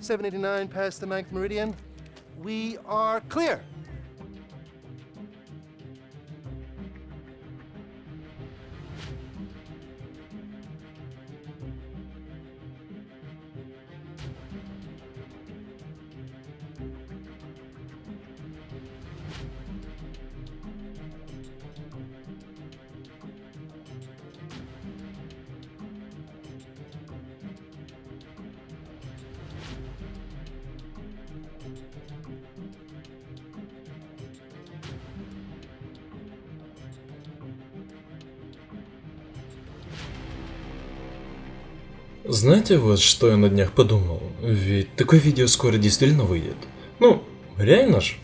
789 past the ninth meridian. We are clear. Знаете, вот что я на днях подумал? Ведь такое видео скоро действительно выйдет. Ну, реально ж.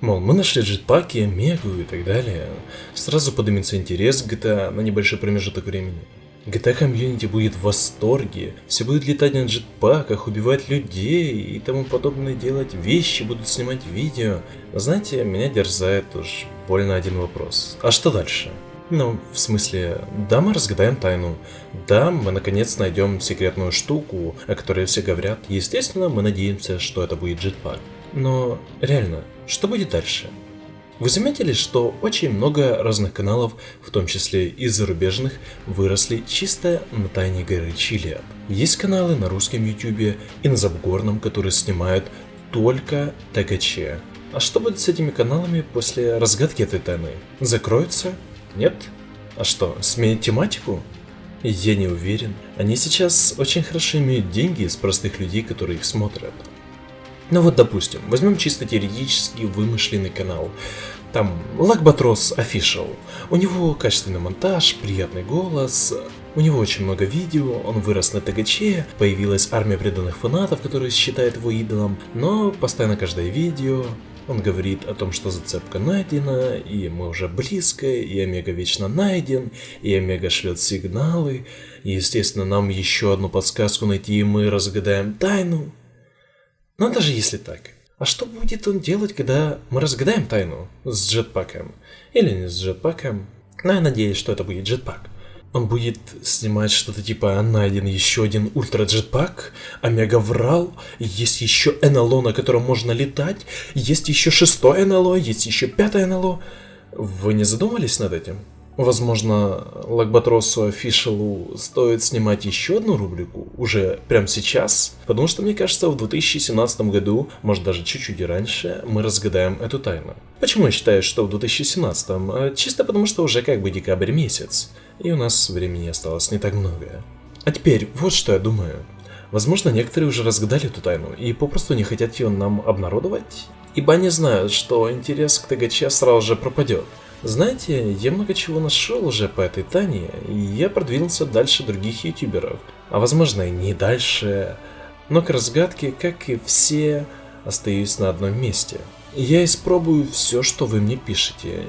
Мол, мы нашли джетпаки, мегу и так далее. Сразу поднимется интерес к GTA на небольшой промежуток времени. GTA комьюнити будет в восторге, все будут летать на джетпаках, убивать людей и тому подобное делать вещи, будут снимать видео. Знаете, меня дерзает уж больно один вопрос. А что дальше? Ну, в смысле, да, мы разгадаем тайну. Да, мы наконец найдем секретную штуку, о которой все говорят. Естественно, мы надеемся, что это будет джетпак. Но реально, что будет дальше? Вы заметили, что очень много разных каналов, в том числе и зарубежных, выросли чисто на тайне горы Чилиад. Есть каналы на русском ютубе и на Забгорном, которые снимают только ТГЧ. А что будет с этими каналами после разгадки этой тайны? Закроются? Нет? А что, сменить тематику? Я не уверен. Они сейчас очень хорошо имеют деньги с простых людей, которые их смотрят. Ну вот, допустим, возьмем чисто теоретически вымышленный канал. Там Лакбатрос Official. У него качественный монтаж, приятный голос, у него очень много видео, он вырос на ТГЧ, появилась армия преданных фанатов, которые считают его идолом, но постоянно каждое видео, он говорит о том, что зацепка найдена, и мы уже близко, и Омега вечно найден, и Омега шлет сигналы, и естественно нам еще одну подсказку найти, и мы разгадаем тайну. Но даже если так, а что будет он делать, когда мы разгадаем тайну с джетпаком? Или не с джетпаком? Но я надеюсь, что это будет джетпак. Он будет снимать что-то типа найден еще один ультра джетпак, омега врал, есть еще НЛО, на котором можно летать, есть еще шестое НЛО, есть еще пятое НЛО. Вы не задумались над этим? Возможно, Лакбатросу Official стоит снимать еще одну рубрику уже прямо сейчас, потому что мне кажется, в 2017 году, может даже чуть-чуть раньше, мы разгадаем эту тайну. Почему я считаю, что в 2017? А, чисто потому, что уже как бы декабрь месяц, и у нас времени осталось не так много. А теперь, вот что я думаю. Возможно, некоторые уже разгадали эту тайну и попросту не хотят ее нам обнародовать, ибо они знают, что интерес к ТГЧ сразу же пропадет. Знаете, я много чего нашел уже по этой Тане, и я продвинулся дальше других ютуберов. А возможно и не дальше. Но к разгадке, как и все, остаюсь на одном месте. Я испробую все, что вы мне пишете.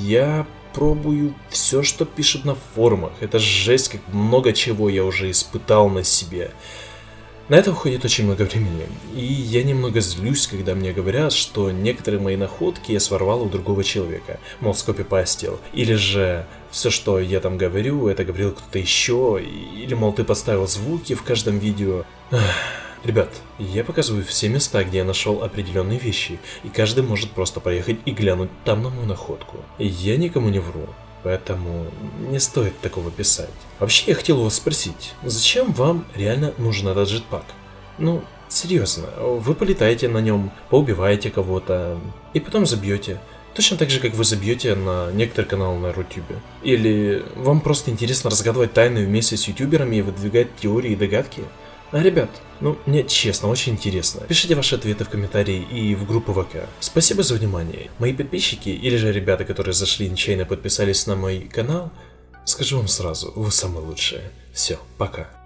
Я пробую все, что пишут на форумах. Это жесть, как много чего я уже испытал на себе. На это уходит очень много времени, и я немного злюсь, когда мне говорят, что некоторые мои находки я своровал у другого человека, мол, скопипастил, или же все, что я там говорю, это говорил кто-то еще, или, мол, ты поставил звуки в каждом видео. Ребят, я показываю все места, где я нашел определенные вещи, и каждый может просто поехать и глянуть там на мою находку. Я никому не вру. Поэтому не стоит такого писать. Вообще я хотел вас спросить, зачем вам реально нужен этот джетпак? Ну, серьезно, вы полетаете на нем, поубиваете кого-то и потом забьете. Точно так же, как вы забьете на некоторые каналы на Рутюбе. Или вам просто интересно разгадывать тайны вместе с ютуберами и выдвигать теории и догадки? Ребят, ну, мне честно, очень интересно. Пишите ваши ответы в комментарии и в группу ВК. Спасибо за внимание. Мои подписчики, или же ребята, которые зашли нечаянно подписались на мой канал, скажу вам сразу, вы самые лучшие. Все, пока.